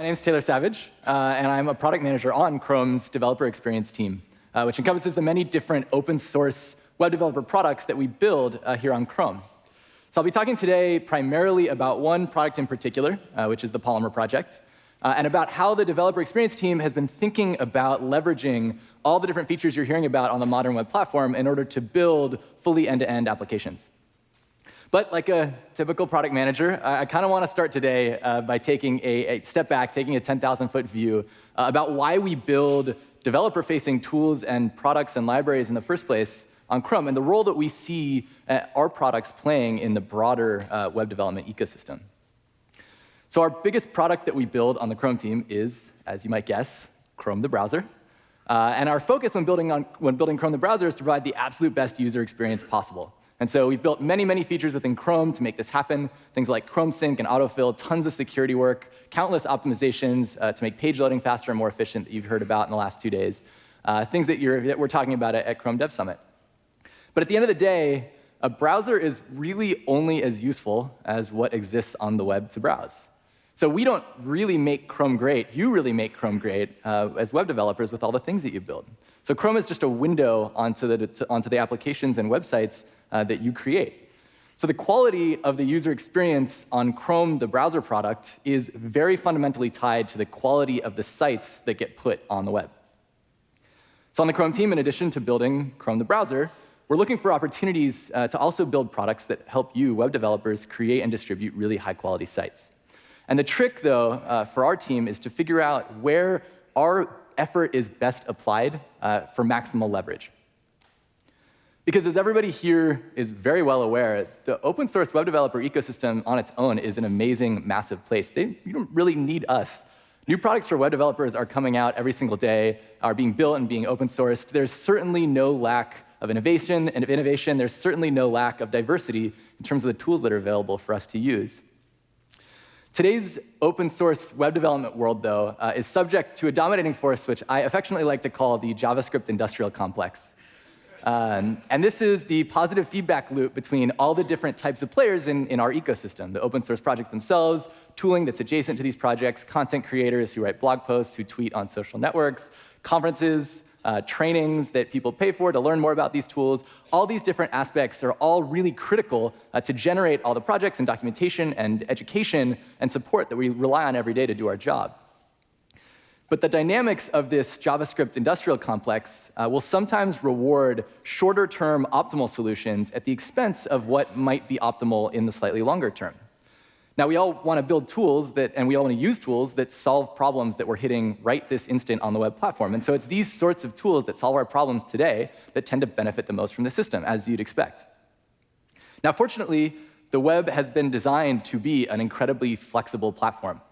My name is Taylor Savage, uh, and I'm a product manager on Chrome's developer experience team, uh, which encompasses the many different open source web developer products that we build uh, here on Chrome. So I'll be talking today primarily about one product in particular, uh, which is the Polymer project, uh, and about how the developer experience team has been thinking about leveraging all the different features you're hearing about on the modern web platform in order to build fully end-to-end -end applications. But like a typical product manager, I, I kind of want to start today uh, by taking a, a, step back, taking a 10,000-foot view uh, about why we build developer-facing tools and products and libraries in the first place on Chrome, and the role that we see uh, our products playing in the broader uh, web development ecosystem. So our biggest product that we build on the Chrome team is, as you might guess, Chrome the browser. Uh, and our focus when building, on, when building Chrome the browser is to provide the absolute best user experience possible. And so we've built many, many features within Chrome to make this happen, things like Chrome Sync and autofill, tons of security work, countless optimizations uh, to make page loading faster and more efficient that you've heard about in the last two days, uh, things that, that, we're talking about at, at Chrome Dev Summit. But at the end of the day, a browser is really only as useful as what exists on the web to browse. So we don't really make Chrome great. You really make Chrome great uh, as web developers with all the things that you build. So Chrome is just a window onto the, to, onto the applications and websites uh, that you create. So the quality of the user experience on Chrome, the browser product, is very fundamentally tied to the quality of the sites that get put on the web. So on the Chrome team, in addition to building Chrome the browser, we're looking for opportunities uh, to also build products that help you, web developers, create and distribute really high-quality sites. And the trick, though, uh, for our team is to figure out where our effort is best applied uh, for maximal leverage. Because as everybody here is very well aware, the open source web developer ecosystem on its own is an amazing, massive place. They, you don't really need us. New products for web developers are coming out every single day, are being built and being open sourced. There's certainly no lack of innovation and of innovation. There's certainly no lack of diversity in terms of the tools that are available for us to use. Today's open source web development world, though, uh, is subject to a dominating force which I affectionately like to call the JavaScript industrial complex. Um, and this is the positive feedback loop between all the different types of players in, in our ecosystem, the open source projects themselves, tooling that's adjacent to these projects, content creators who write blog posts, who tweet on social networks, conferences, uh, trainings that people pay for to learn more about these tools. All these different aspects are all really critical uh, to generate all the projects and documentation and education and support that we rely on every day to do our job. But the dynamics of this JavaScript industrial complex uh, will sometimes reward shorter-term optimal solutions at the expense of what might be optimal in the slightly longer term. Now, we all want to build tools that, and we all want to use tools that solve problems that we're hitting right this instant on the web platform. And so it's these sorts of tools that solve our problems today that tend to benefit the most from the system, as you'd expect. Now, fortunately, the web has been designed to be an incredibly flexible platform.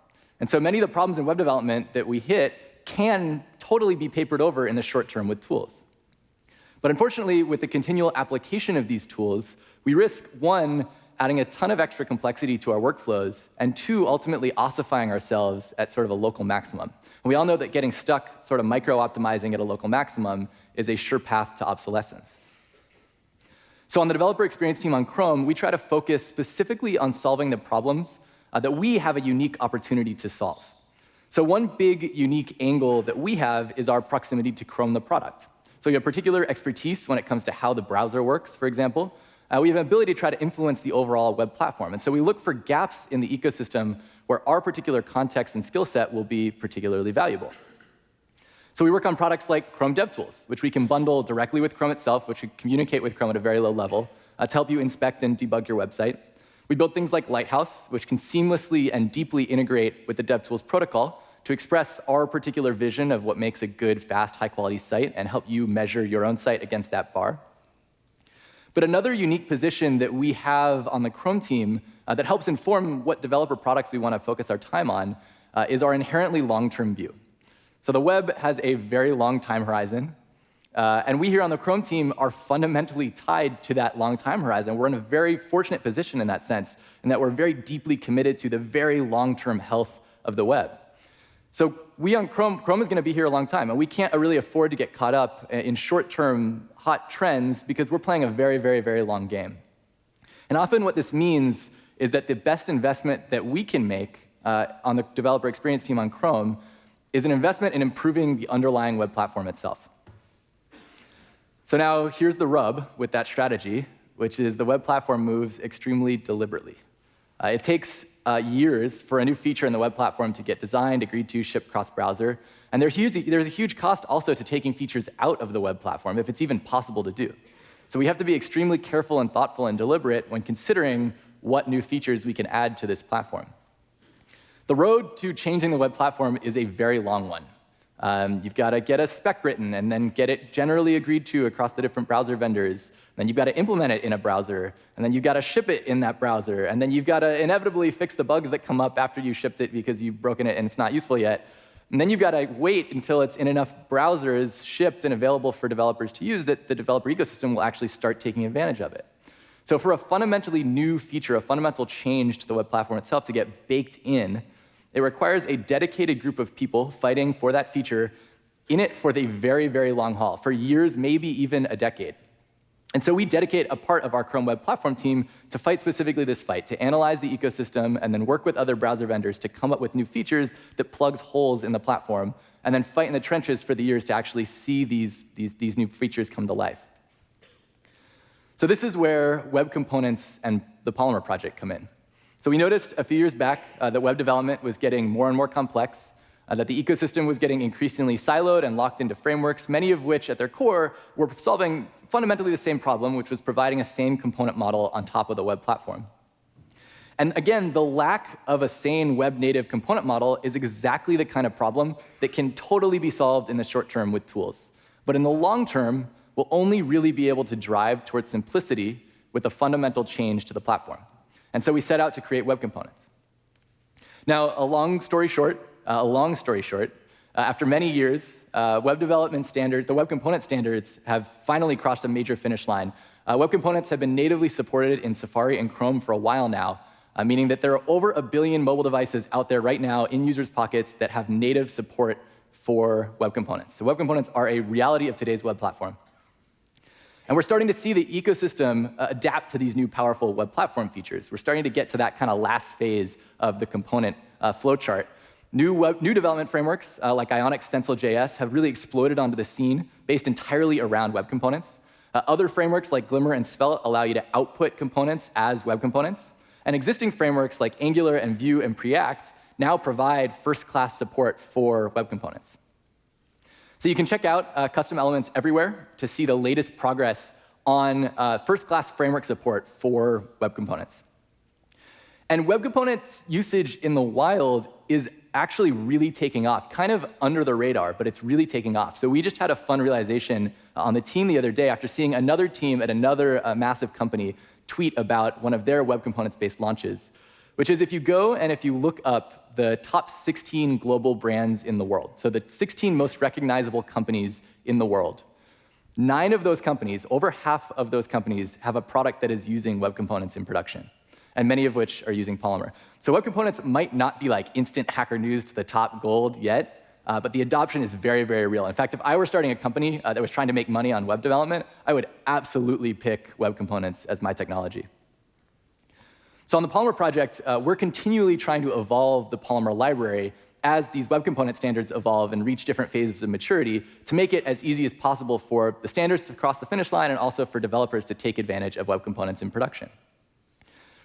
And so many of the problems in web development that we hit can totally be papered over in the short term with tools. But unfortunately, with the continual application of these tools, we risk, one, adding a ton of extra complexity to our workflows, and two, ultimately ossifying ourselves at sort of a local maximum. And we all know that getting stuck sort of micro-optimizing at a local maximum is a sure path to obsolescence. So on the developer experience team on Chrome, we try to focus specifically on solving the problems uh, that we have a unique opportunity to solve. So one big unique angle that we have is our proximity to Chrome the product. So we have particular expertise when it comes to how the browser works, for example. Uh, we have an ability to try to influence the overall web platform. And so we look for gaps in the ecosystem where our particular context and skill set will be particularly valuable. So we work on products like Chrome DevTools, which we can bundle directly with Chrome itself, which can communicate with Chrome at a very low level uh, to help you inspect and debug your website. We build things like Lighthouse, which can seamlessly and deeply integrate with the DevTools protocol to express our particular vision of what makes a good, fast, high-quality site and help you measure your own site against that bar. But another unique position that we have on the Chrome team uh, that helps inform what developer products we want to focus our time on uh, is our inherently long-term view. So the web has a very long time horizon. Uh, and we here on the Chrome team are fundamentally tied to that long time horizon. We're in a very fortunate position in that sense, in that we're very deeply committed to the very long-term health of the web. So we on Chrome, Chrome is going to be here a long time, and we can't really afford to get caught up in short-term hot trends because we're playing a very, very, very long game. And often what this means is that the best investment that we can make uh, on the developer experience team on Chrome is an investment in improving the underlying web platform itself. So now here's the rub with that strategy, which is the web platform moves extremely deliberately. Uh, it takes uh, years for a new feature in the web platform to get designed, agreed to, shipped cross-browser. And there's, huge, there's a huge cost also to taking features out of the web platform, if it's even possible to do. So we have to be extremely careful and thoughtful and deliberate when considering what new features we can add to this platform. The road to changing the web platform is a very long one. Um, you've got to get a spec written and then get it generally agreed to across the different browser vendors. Then you've got to implement it in a browser, and then you've got to ship it in that browser, and then you've got to inevitably fix the bugs that come up after you shipped it because you've broken it and it's not useful yet. And then you've got to wait until it's in enough browsers shipped and available for developers to use that the developer ecosystem will actually start taking advantage of it. So for a fundamentally new feature, a fundamental change to the web platform itself to get baked in, it requires a dedicated group of people fighting for that feature in it for the very, very long haul, for years, maybe even a decade. And so we dedicate a part of our Chrome Web Platform team to fight specifically this fight, to analyze the ecosystem and then work with other browser vendors to come up with new features that plugs holes in the platform, and then fight in the trenches for the years to actually see these, these, these new features come to life. So this is where web components and the Polymer project come in. So we noticed a few years back uh, that web development was getting more and more complex, uh, that the ecosystem was getting increasingly siloed and locked into frameworks, many of which at their core were solving fundamentally the same problem, which was providing a sane component model on top of the web platform. And again, the lack of a sane web native component model is exactly the kind of problem that can totally be solved in the short term with tools. But in the long term, we'll only really be able to drive towards simplicity with a fundamental change to the platform. And so we set out to create web components. Now, a long story short, uh, a long story short, uh, after many years, uh, web development standard, the web component standards have finally crossed a major finish line. Uh, web components have been natively supported in Safari and Chrome for a while now, uh, meaning that there are over a billion mobile devices out there right now in users' pockets that have native support for web components. So web components are a reality of today's web platform. And we're starting to see the ecosystem uh, adapt to these new powerful web platform features. We're starting to get to that kind of last phase of the component uh, flowchart. New, new development frameworks uh, like Ionic Stencil.js have really exploded onto the scene based entirely around web components. Uh, other frameworks like Glimmer and Svelte allow you to output components as web components. And existing frameworks like Angular and Vue and Preact now provide first-class support for web components. So you can check out uh, custom elements everywhere to see the latest progress on uh, first-class framework support for web components. And web components usage in the wild is actually really taking off, kind of under the radar, but it's really taking off. So we just had a fun realization on the team the other day after seeing another team at another uh, massive company tweet about one of their web components-based launches, which is if you go and if you look up the top 16 global brands in the world, so the 16 most recognizable companies in the world. Nine of those companies, over half of those companies, have a product that is using web components in production, and many of which are using Polymer. So web components might not be like instant hacker news to the top gold yet, uh, but the adoption is very, very real. In fact, if I were starting a company uh, that was trying to make money on web development, I would absolutely pick web components as my technology. So on the Polymer project, uh, we're continually trying to evolve the Polymer library as these web component standards evolve and reach different phases of maturity to make it as easy as possible for the standards to cross the finish line and also for developers to take advantage of web components in production.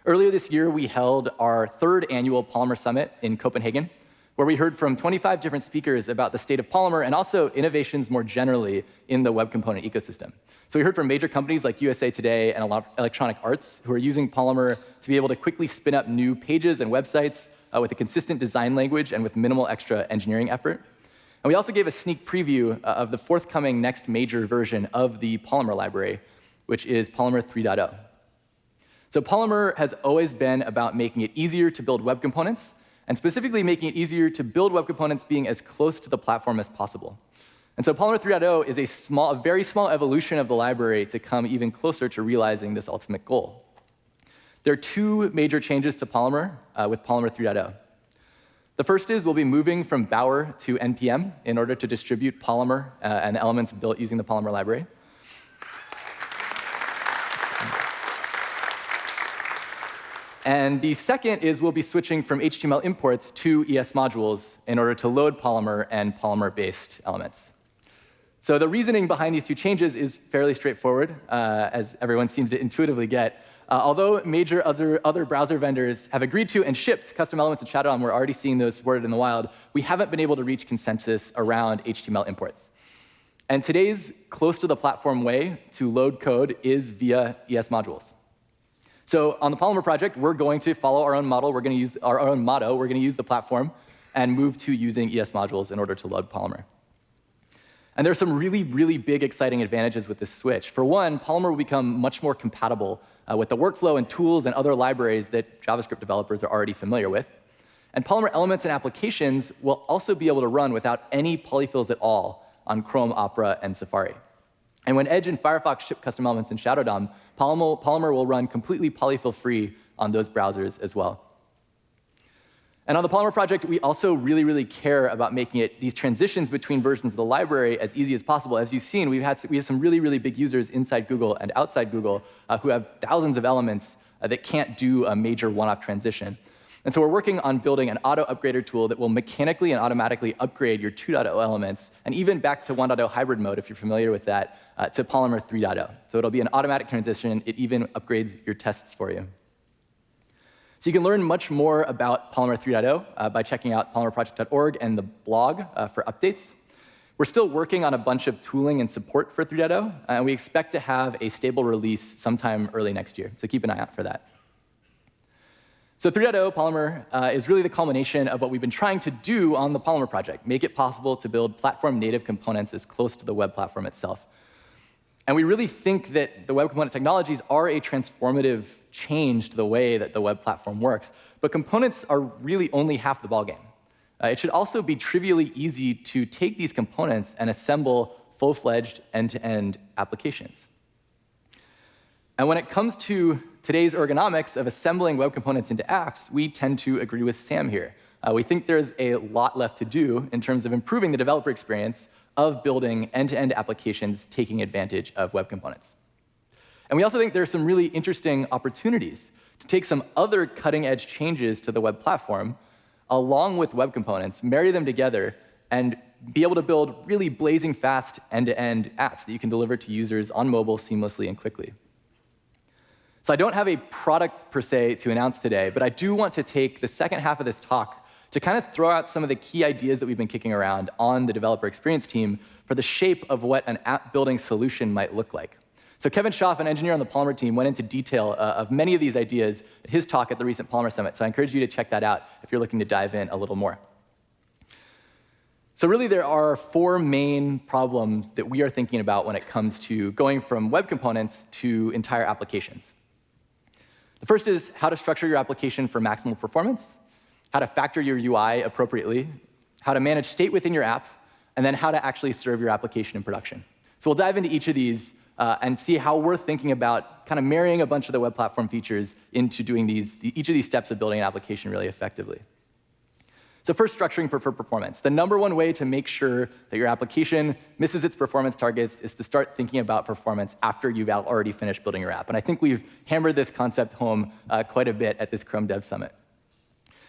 Earlier this year, we held our third annual Polymer Summit in Copenhagen, where we heard from 25 different speakers about the state of Polymer and also innovations more generally in the web component ecosystem. So we heard from major companies like USA Today and Electronic Arts who are using Polymer to be able to quickly spin up new pages and websites uh, with a consistent design language and with minimal extra engineering effort. And we also gave a sneak preview uh, of the forthcoming next major version of the Polymer library, which is Polymer 3.0. So Polymer has always been about making it easier to build web components, and specifically making it easier to build web components being as close to the platform as possible. And so Polymer 3.0 is a, small, a very small evolution of the library to come even closer to realizing this ultimate goal. There are two major changes to Polymer uh, with Polymer 3.0. The first is we'll be moving from Bower to NPM in order to distribute Polymer uh, and elements built using the Polymer library. And the second is we'll be switching from HTML imports to ES modules in order to load Polymer and Polymer-based elements. So the reasoning behind these two changes is fairly straightforward, uh, as everyone seems to intuitively get. Uh, although major other, other browser vendors have agreed to and shipped custom elements in Shadow DOM, we're already seeing those supported in the wild, we haven't been able to reach consensus around HTML imports. And today's close to the platform way to load code is via ES modules. So on the Polymer project, we're going to follow our own model. We're going to use our own motto. We're going to use the platform and move to using ES modules in order to load Polymer. And there's some really, really big, exciting advantages with this switch. For one, Polymer will become much more compatible uh, with the workflow and tools and other libraries that JavaScript developers are already familiar with. And Polymer elements and applications will also be able to run without any polyfills at all on Chrome, Opera, and Safari. And when Edge and Firefox ship custom elements in Shadow DOM, Polymer will run completely polyfill-free on those browsers as well. And on the Polymer project, we also really, really care about making it these transitions between versions of the library as easy as possible. As you've seen, we've had we have some really, really big users inside Google and outside Google uh, who have thousands of elements uh, that can't do a major one-off transition. And so we're working on building an auto upgrader tool that will mechanically and automatically upgrade your 2.0 elements, and even back to 1.0 hybrid mode, if you're familiar with that, uh, to Polymer 3.0. So it'll be an automatic transition. It even upgrades your tests for you. So you can learn much more about Polymer 3.0 uh, by checking out polymerproject.org and the blog uh, for updates. We're still working on a bunch of tooling and support for 3.0, and we expect to have a stable release sometime early next year, so keep an eye out for that. So 3.0 Polymer uh, is really the culmination of what we've been trying to do on the Polymer project, make it possible to build platform-native components as close to the web platform itself. And we really think that the web component technologies are a transformative change to the way that the web platform works. But components are really only half the ballgame. Uh, it should also be trivially easy to take these components and assemble full-fledged end-to-end applications. And when it comes to today's ergonomics of assembling web components into apps, we tend to agree with Sam here. Uh, we think there's a lot left to do in terms of improving the developer experience of building end-to-end -end applications taking advantage of web components. And we also think there are some really interesting opportunities to take some other cutting-edge changes to the web platform along with web components, marry them together, and be able to build really blazing fast end-to-end -end apps that you can deliver to users on mobile seamlessly and quickly. So I don't have a product per se to announce today, but I do want to take the second half of this talk to kind of throw out some of the key ideas that we've been kicking around on the developer experience team for the shape of what an app building solution might look like. So Kevin Schaaf, an engineer on the Polymer team, went into detail uh, of many of these ideas at his talk at the recent Polymer Summit. So I encourage you to check that out if you're looking to dive in a little more. So really, there are four main problems that we are thinking about when it comes to going from web components to entire applications. The first is how to structure your application for maximal performance, how to factor your UI appropriately, how to manage state within your app, and then how to actually serve your application in production. So we'll dive into each of these uh, and see how we're thinking about kind of marrying a bunch of the web platform features into doing these, each of these steps of building an application really effectively. So first, structuring for performance. The number one way to make sure that your application misses its performance targets is to start thinking about performance after you've already finished building your app. And I think we've hammered this concept home uh, quite a bit at this Chrome Dev Summit.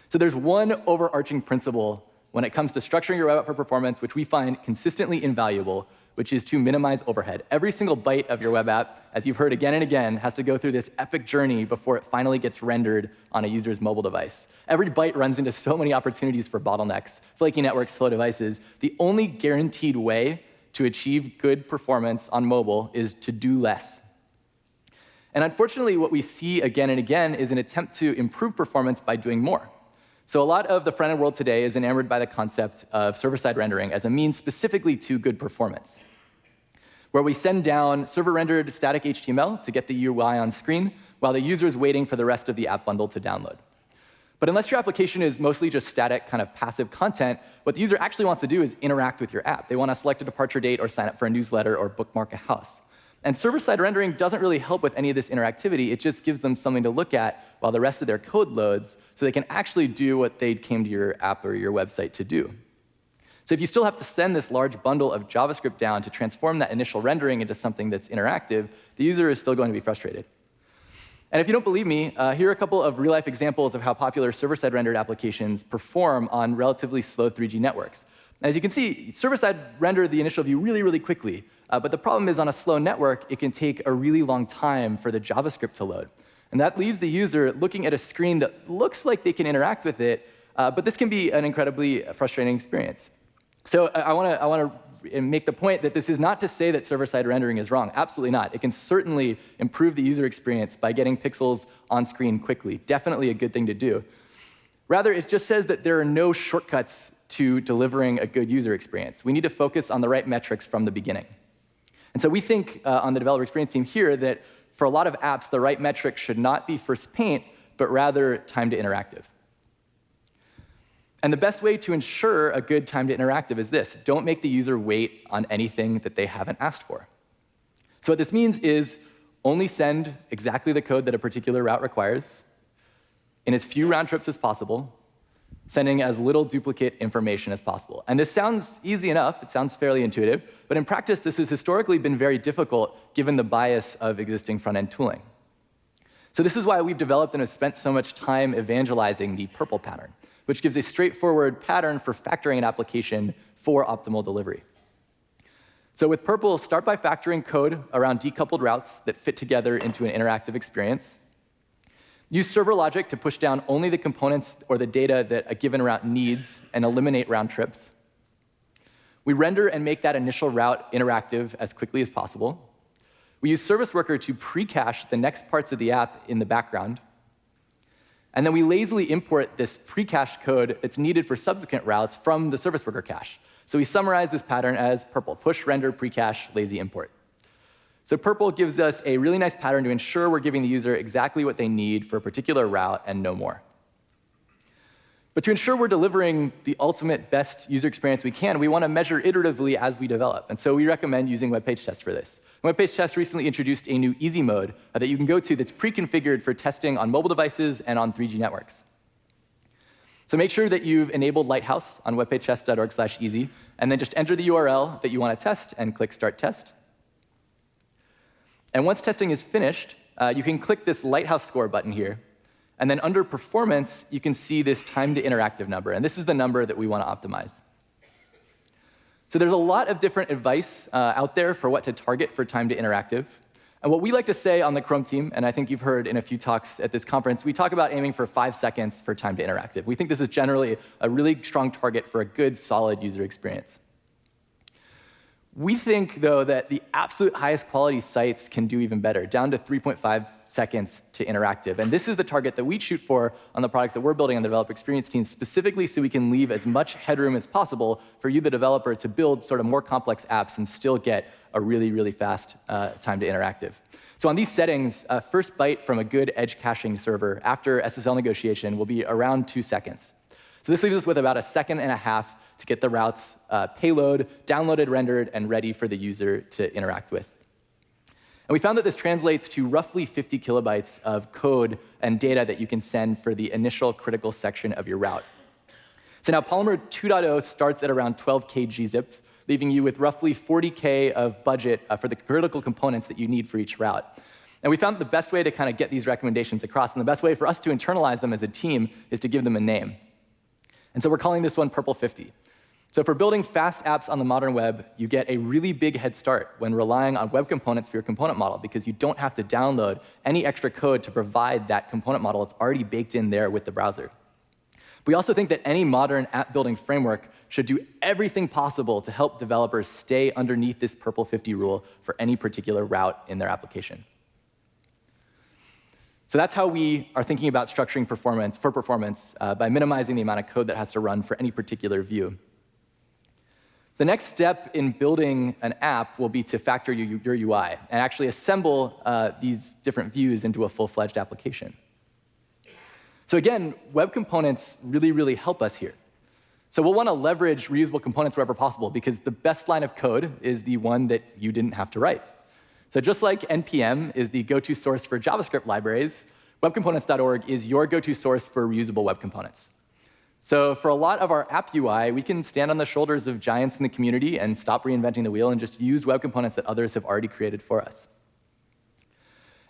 So there's one overarching principle when it comes to structuring your web app for performance, which we find consistently invaluable, which is to minimize overhead. Every single byte of your web app, as you've heard again and again, has to go through this epic journey before it finally gets rendered on a user's mobile device. Every byte runs into so many opportunities for bottlenecks, flaky networks, slow devices. The only guaranteed way to achieve good performance on mobile is to do less. And unfortunately, what we see again and again is an attempt to improve performance by doing more. So a lot of the front-end world today is enamored by the concept of server-side rendering as a means specifically to good performance, where we send down server-rendered static HTML to get the UI on screen while the user is waiting for the rest of the app bundle to download. But unless your application is mostly just static, kind of passive content, what the user actually wants to do is interact with your app. They want to select a departure date or sign up for a newsletter or bookmark a house. And server-side rendering doesn't really help with any of this interactivity. It just gives them something to look at while the rest of their code loads so they can actually do what they came to your app or your website to do. So if you still have to send this large bundle of JavaScript down to transform that initial rendering into something that's interactive, the user is still going to be frustrated. And if you don't believe me, uh, here are a couple of real-life examples of how popular server-side rendered applications perform on relatively slow 3G networks. as you can see, server-side render the initial view really, really quickly. Uh, but the problem is on a slow network, it can take a really long time for the JavaScript to load. And that leaves the user looking at a screen that looks like they can interact with it, uh, but this can be an incredibly frustrating experience. So I want to I want to make the point that this is not to say that server-side rendering is wrong. Absolutely not. It can certainly improve the user experience by getting pixels on screen quickly. Definitely a good thing to do. Rather, it just says that there are no shortcuts to delivering a good user experience. We need to focus on the right metrics from the beginning. And so we think uh, on the developer experience team here that for a lot of apps, the right metric should not be first paint, but rather time to interactive. And the best way to ensure a good time to interactive is this. Don't make the user wait on anything that they haven't asked for. So what this means is only send exactly the code that a particular route requires in as few round trips as possible, sending as little duplicate information as possible. And this sounds easy enough. It sounds fairly intuitive. But in practice, this has historically been very difficult given the bias of existing front-end tooling. So this is why we've developed and have spent so much time evangelizing the PRPL pattern which gives a straightforward pattern for factoring an application for optimal delivery. So with PRPL, start by factoring code around decoupled routes that fit together into an interactive experience. Use server logic to push down only the components or the data that a given route needs and eliminate round trips. We render and make that initial route interactive as quickly as possible. We use Service Worker to pre-cache the next parts of the app in the background. And then we lazily import this pre-cached code that's needed for subsequent routes from the service worker cache. So we summarize this pattern as PRPL, push, render, pre-cache, lazy import. So PRPL gives us a really nice pattern to ensure we're giving the user exactly what they need for a particular route and no more. But to ensure we're delivering the ultimate best user experience we can, we want to measure iteratively as we develop. And so we recommend using web page tests for this. Web page tests recently introduced a new easy mode uh, that you can go to that's pre-configured for testing on mobile devices and on 3G networks. So make sure that you've enabled Lighthouse on webpagetest.org/easy, and then just enter the URL that you want to test and click Start Test. And once testing is finished, uh, you can click this Lighthouse score button here, and then under performance, you can see this time to interactive number. And this is the number that we want to optimize. So there's a lot of different advice uh, out there for what to target for time to interactive. And what we like to say on the Chrome team, and I think you've heard in a few talks at this conference, we talk about aiming for five seconds for time to interactive. We think this is generally a really strong target for a good, solid user experience. We think, though, that the absolute highest quality sites can do even better, down to 3.5 seconds to interactive. And this is the target that we shoot for on the products that we're building on the developer experience team, specifically so we can leave as much headroom as possible for you, the developer, to build sort of more complex apps and still get a really, really fast uh, time to interactive. So on these settings, uh, first byte from a good edge caching server after SSL negotiation will be around two seconds. So this leaves us with about a second and a half to get the routes uh, payload, downloaded, rendered, and ready for the user to interact with. And we found that this translates to roughly 50 kilobytes of code and data that you can send for the initial critical section of your route. So now Polymer 2.0 starts at around 12K gzipped, leaving you with roughly 40K of budget uh, for the critical components that you need for each route. And we found that the best way to kind of get these recommendations across, and the best way for us to internalize them as a team, is to give them a name. And so we're calling this one PRPL 50. So for building fast apps on the modern web, you get a really big head start when relying on web components for your component model because you don't have to download any extra code to provide that component model. It's already baked in there with the browser. We also think that any modern app building framework should do everything possible to help developers stay underneath this PRPL 50 rule for any particular route in their application. So that's how we are thinking about structuring performance for performance uh, by minimizing the amount of code that has to run for any particular view. The next step in building an app will be to factor your, your UI and actually assemble uh, these different views into a full-fledged application. So again, web components really, really help us here. So we'll want to leverage reusable components wherever possible because the best line of code is the one that you didn't have to write. So just like NPM is the go-to source for JavaScript libraries, webcomponents.org is your go-to source for reusable web components. So for a lot of our app UI, we can stand on the shoulders of giants in the community and stop reinventing the wheel and just use web components that others have already created for us.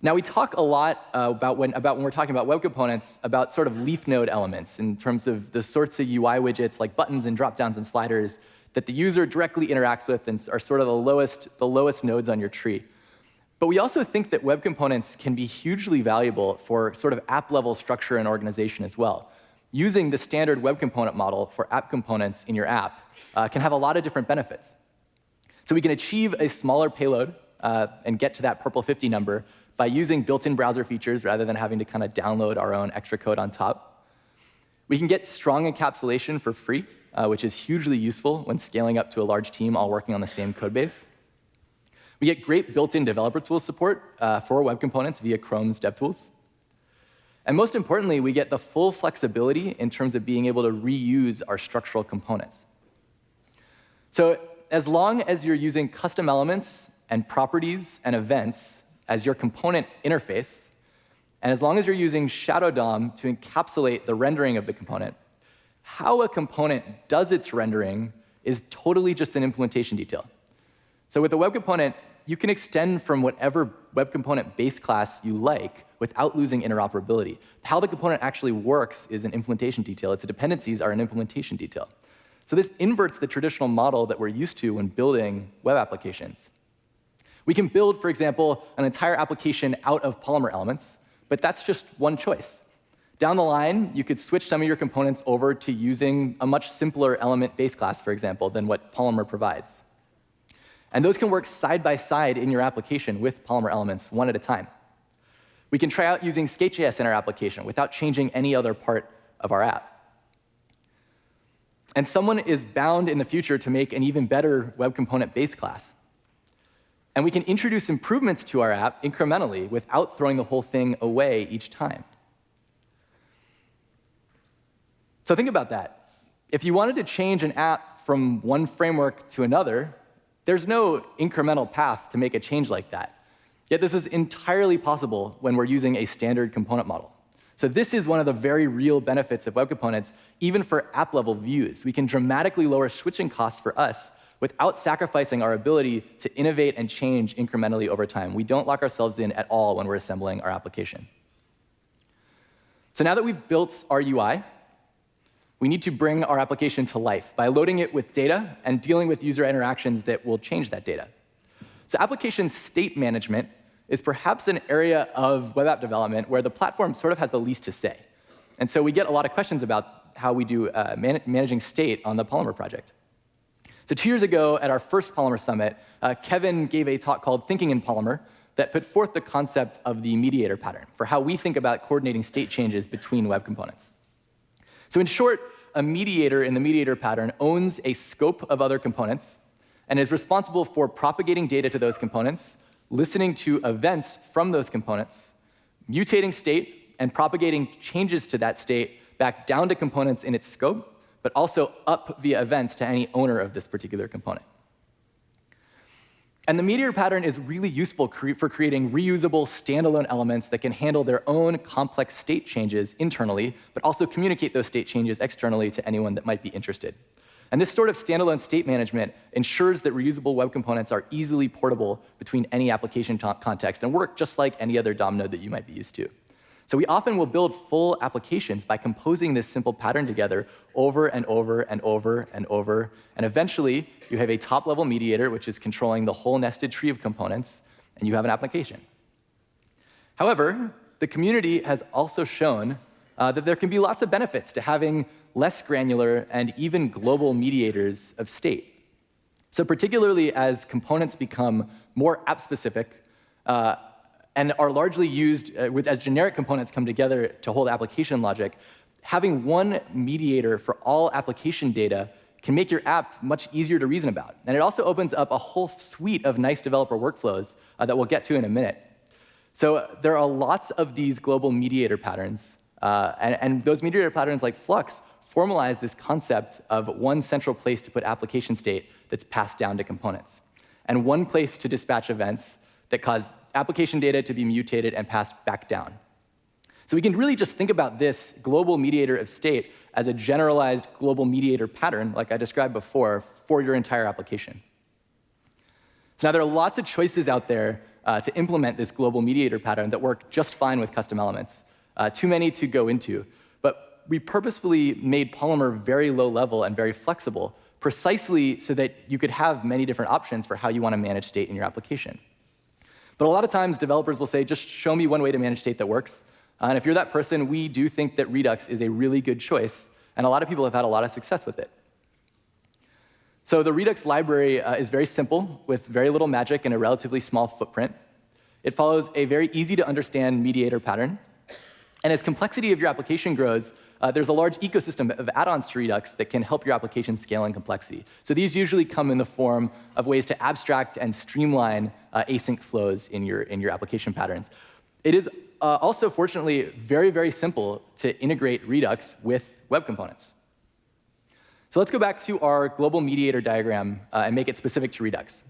Now, we talk a lot uh, about, when, about when we're talking about web components about sort of leaf node elements in terms of the sorts of UI widgets like buttons and dropdowns and sliders that the user directly interacts with and are sort of the lowest, the lowest nodes on your tree. But we also think that web components can be hugely valuable for sort of app-level structure and organization as well. Using the standard web component model for app components in your app uh, can have a lot of different benefits. So we can achieve a smaller payload uh, and get to that PRPL 50 number by using built-in browser features rather than having to kind of download our own extra code on top. We can get strong encapsulation for free, uh, which is hugely useful when scaling up to a large team all working on the same code base. We get great built-in developer tool support uh, for web components via Chrome's DevTools. And most importantly, we get the full flexibility in terms of being able to reuse our structural components. So as long as you're using custom elements and properties and events as your component interface, and as long as you're using Shadow DOM to encapsulate the rendering of the component, how a component does its rendering is totally just an implementation detail. So with a web component, you can extend from whatever web component base class you like without losing interoperability. How the component actually works is an implementation detail. Its dependencies are an implementation detail. So this inverts the traditional model that we're used to when building web applications. We can build, for example, an entire application out of Polymer elements, but that's just one choice. Down the line, you could switch some of your components over to using a much simpler element base class, for example, than what Polymer provides. And those can work side by side in your application with Polymer elements, one at a time. We can try out using Skate.js in our application without changing any other part of our app. And someone is bound in the future to make an even better web component base class. And we can introduce improvements to our app incrementally without throwing the whole thing away each time. So think about that. If you wanted to change an app from one framework to another, there's no incremental path to make a change like that. Yet this is entirely possible when we're using a standard component model. So this is one of the very real benefits of web components, even for app-level views. We can dramatically lower switching costs for us without sacrificing our ability to innovate and change incrementally over time. We don't lock ourselves in at all when we're assembling our application. So now that we've built our UI, we need to bring our application to life by loading it with data and dealing with user interactions that will change that data. So application state management is perhaps an area of web app development where the platform sort of has the least to say. And so we get a lot of questions about how we do uh, man managing state on the Polymer project. So two years ago at our first Polymer Summit, uh, Kevin gave a talk called Thinking in Polymer that put forth the concept of the mediator pattern for how we think about coordinating state changes between web components. So in short, a mediator in the mediator pattern owns a scope of other components and is responsible for propagating data to those components, listening to events from those components, mutating state, and propagating changes to that state back down to components in its scope, but also up via events to any owner of this particular component. And the mediator pattern is really useful for creating reusable standalone elements that can handle their own complex state changes internally, but also communicate those state changes externally to anyone that might be interested. And this sort of standalone state management ensures that reusable web components are easily portable between any application context and work just like any other DOM node that you might be used to. So we often will build full applications by composing this simple pattern together over and over and over and over. And eventually, you have a top-level mediator, which is controlling the whole nested tree of components, and you have an application. However, the community has also shown uh, that there can be lots of benefits to having less granular and even global mediators of state. So particularly as components become more app-specific, uh, and are largely used uh, with, as generic components come together to hold application logic, having one mediator for all application data can make your app much easier to reason about. And it also opens up a whole suite of nice developer workflows uh, that we'll get to in a minute. So uh, there are lots of these global mediator patterns. Uh, and, and those mediator patterns like Flux formalize this concept of one central place to put application state that's passed down to components, and one place to dispatch events that cause application data to be mutated and passed back down. So we can really just think about this global mediator of state as a generalized global mediator pattern, like I described before, for your entire application. So now there are lots of choices out there uh, to implement this global mediator pattern that work just fine with custom elements. Uh, too many to go into. But we purposefully made Polymer very low level and very flexible, precisely so that you could have many different options for how you want to manage state in your application. But a lot of times, developers will say, just show me one way to manage state that works. Uh, and if you're that person, we do think that Redux is a really good choice, and a lot of people have had a lot of success with it. So the Redux library uh, is very simple, with very little magic and a relatively small footprint. It follows a very easy to understand mediator pattern. And as complexity of your application grows, uh, there's a large ecosystem of add-ons to Redux that can help your application scale in complexity. So these usually come in the form of ways to abstract and streamline uh, async flows in your, in your application patterns. It is uh, also, fortunately, very, very simple to integrate Redux with web components. So let's go back to our global mediator diagram uh, and make it specific to Redux.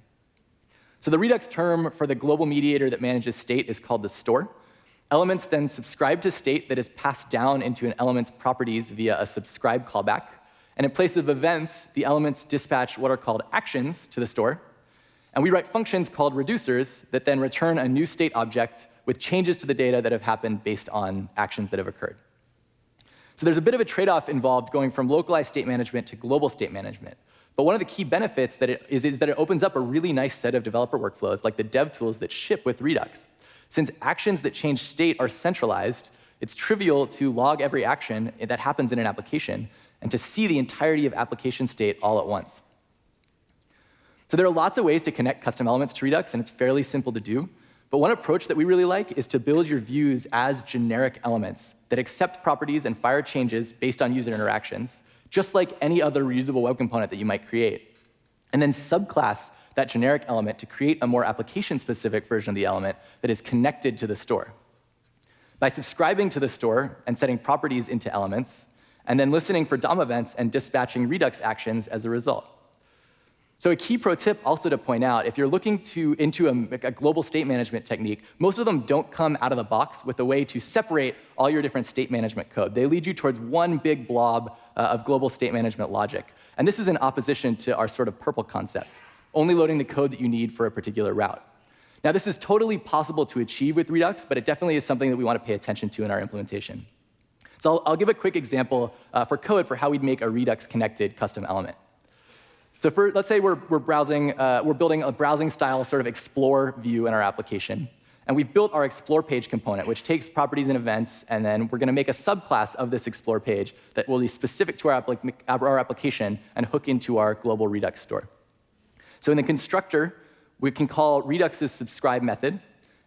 So the Redux term for the global mediator that manages state is called the store. Elements then subscribe to state that is passed down into an element's properties via a subscribe callback. And in place of events, the elements dispatch what are called actions to the store. And we write functions called reducers that then return a new state object with changes to the data that have happened based on actions that have occurred. So there's a bit of a trade-off involved going from localized state management to global state management. But one of the key benefits that it is, is that it opens up a really nice set of developer workflows, like the dev tools that ship with Redux. Since actions that change state are centralized, it's trivial to log every action that happens in an application and to see the entirety of application state all at once. So there are lots of ways to connect custom elements to Redux, and it's fairly simple to do. But one approach that we really like is to build your views as generic elements that accept properties and fire changes based on user interactions, just like any other reusable web component that you might create. And then subclass that generic element to create a more application-specific version of the element that is connected to the store. By subscribing to the store and setting properties into elements, and then listening for DOM events and dispatching Redux actions as a result. So a key pro tip also to point out, if you're looking to, into a, a, global state management technique, most of them don't come out of the box with a way to separate all your different state management code. They lead you towards one big blob uh, of global state management logic. And this is in opposition to our sort of PRPL concept, only loading the code that you need for a particular route. Now, this is totally possible to achieve with Redux, but it definitely is something that we want to pay attention to in our implementation. So I'll, I'll give a quick example uh, for code for how we'd make a Redux-connected custom element. So for, let's say we're, we're browsing, uh, we're building a browsing style sort of explore view in our application. And we've built our explore page component, which takes properties and events, and then we're going to make a subclass of this explore page that will be specific to our, our application and hook into our global Redux store. So in the constructor, we can call Redux's subscribe method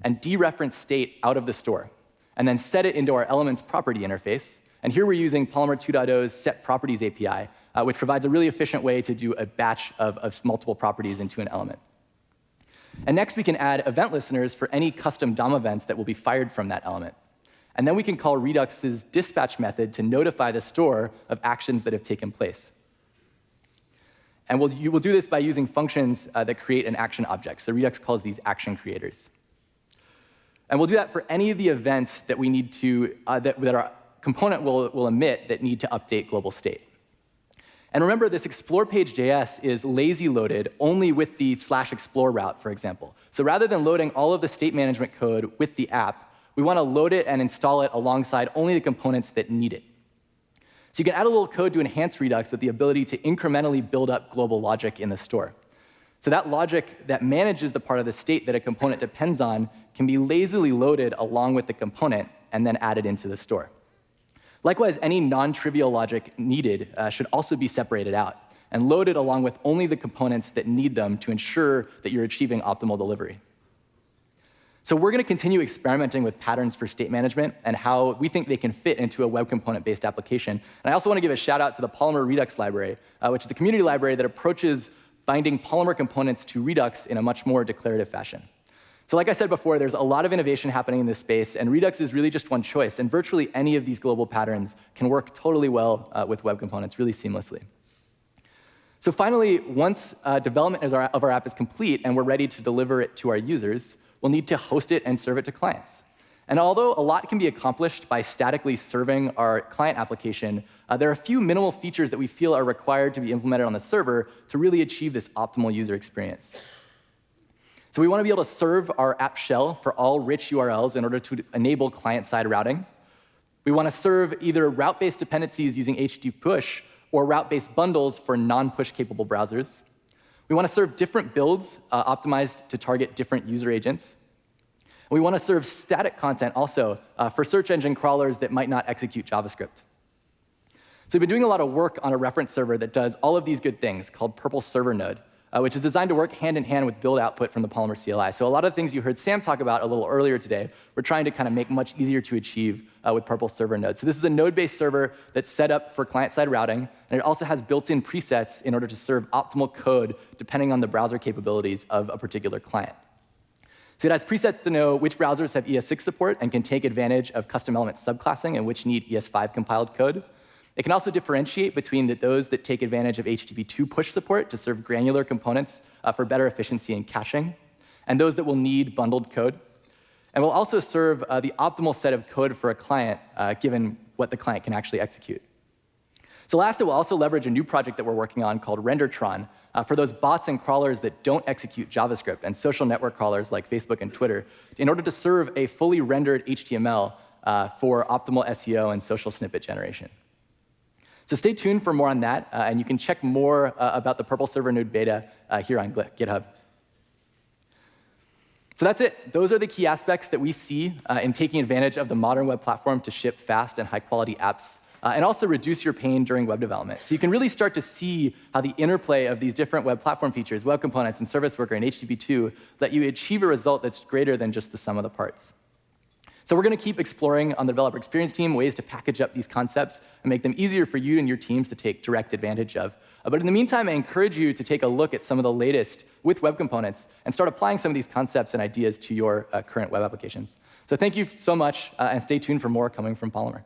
and dereference state out of the store, and then set it into our elements property interface. And here we're using Polymer 2.0's set properties API, uh, which provides a really efficient way to do a batch of, of multiple properties into an element. And next, we can add event listeners for any custom DOM events that will be fired from that element. And then we can call Redux's dispatch method to notify the store of actions that have taken place. And we'll, you will do this by using functions uh, that create an action object. So Redux calls these action creators. And we'll do that for any of the events that we need to, uh, that, that our component will, will emit that need to update global state. And remember, this explore page.js is lazy loaded only with the slash explore route, for example. So rather than loading all of the state management code with the app, we want to load it and install it alongside only the components that need it. So you can add a little code to enhance Redux with the ability to incrementally build up global logic in the store. So that logic that manages the part of the state that a component depends on can be lazily loaded along with the component and then added into the store. Likewise, any non-trivial logic needed uh, should also be separated out and loaded along with only the components that need them to ensure that you're achieving optimal delivery. So we're going to continue experimenting with patterns for state management and how we think they can fit into a web component-based application. And I also want to give a shout out to the Polymer Redux library, uh, which is a community library that approaches binding Polymer components to Redux in a much more declarative fashion. So like I said before, there's a lot of innovation happening in this space, and Redux is really just one choice. And virtually any of these global patterns can work totally well uh, with web components, really seamlessly. So finally, once uh, development of our, of our app is complete and we're ready to deliver it to our users, we'll need to host it and serve it to clients. And although a lot can be accomplished by statically serving our client application, uh, there are a few minimal features that we feel are required to be implemented on the server to really achieve this optimal user experience. So we want to be able to serve our app shell for all rich URLs in order to enable client-side routing. We want to serve either route-based dependencies using HTTP push or route-based bundles for non-push capable browsers. We want to serve different builds uh, optimized to target different user agents. We want to serve static content also uh, for search engine crawlers that might not execute JavaScript. So we've been doing a lot of work on a reference server that does all of these good things called PRPL Server Node, uh, which is designed to work hand in hand with build output from the Polymer CLI. So a lot of things you heard Sam talk about a little earlier today, we're trying to kind of make much easier to achieve uh, with PRPL Server Node. So this is a node-based server that's set up for client-side routing, and it also has built-in presets in order to serve optimal code depending on the browser capabilities of a particular client. So it has presets to know which browsers have ES6 support and can take advantage of custom element subclassing and which need ES5 compiled code. It can also differentiate between the, those that take advantage of HTTP2 push support to serve granular components uh, for better efficiency and caching, and those that will need bundled code. And will also serve uh, the optimal set of code for a client, uh, given what the client can actually execute. So last, it will also leverage a new project that we're working on called Rendertron uh, for those bots and crawlers that don't execute JavaScript and social network crawlers like Facebook and Twitter in order to serve a fully rendered HTML uh, for optimal SEO and social snippet generation. So stay tuned for more on that, uh, and you can check more uh, about the PRPL Server Node beta uh, here on GitHub. So that's it. Those are the key aspects that we see uh, in taking advantage of the modern web platform to ship fast and high-quality apps uh, and also reduce your pain during web development. So you can really start to see how the interplay of these different web platform features, web components, and service worker and HTTP2 let you achieve a result that's greater than just the sum of the parts. So we're going to keep exploring on the developer experience team ways to package up these concepts and make them easier for you and your teams to take direct advantage of. Uh, but in the meantime, I encourage you to take a look at some of the latest with web components and start applying some of these concepts and ideas to your uh, current web applications. So thank you so much, uh, and stay tuned for more coming from Polymer.